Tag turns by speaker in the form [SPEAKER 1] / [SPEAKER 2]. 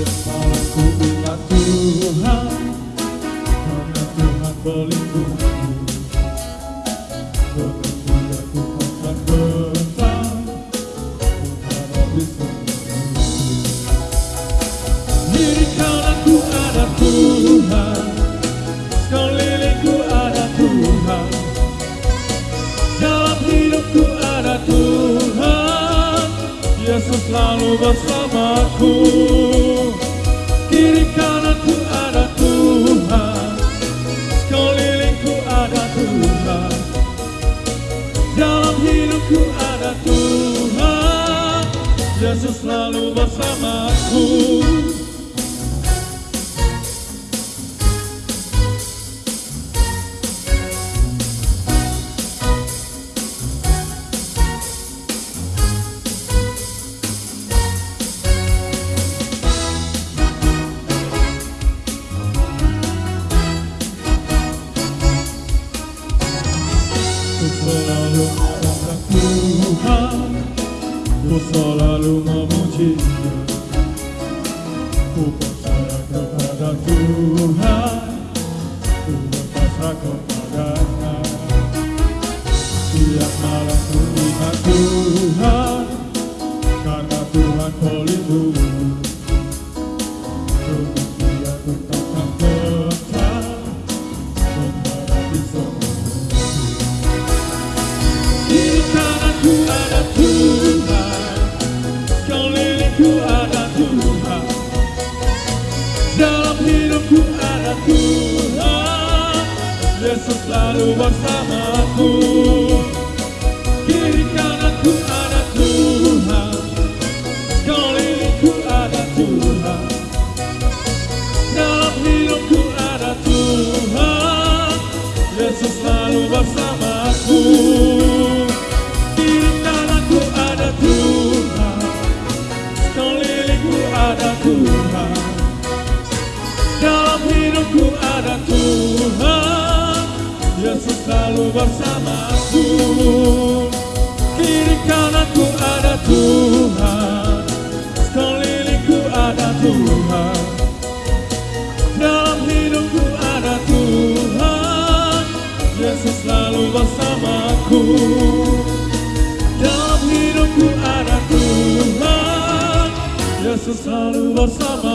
[SPEAKER 1] Siang malam ku ingat Tuhan Karena Tuhan pelindungku Dengan dia ku akan bentang Menghadapi semua Diri kananku ada Tuhan Sekelilingku ada Tuhan Dalam hidupku ada Tuhan Yesus selalu bersamaku Kiri kananku ada Tuhan. Sekelilingku ada Tuhan. Dalam hidupku ada Tuhan. Yesus selalu bersamaku kepadanya. Tiap malam ku ingat Yesus selalu bersamaku Kiri kananku ada Tuhan. Sekelilingku ada Tuhan. Dalam hidupku ada Tuhan. Yesus selalu bersamaku Kiri kananku ada Tuhan. Sekelilingku ada Tuhan kananku ada Tuhan. Sekelilingku ada Tuhan. Dalam hidupku ada Tuhan. Yesus selalu bersamaku. Dalam hidupku ada Tuhan. Yesus selalu bersama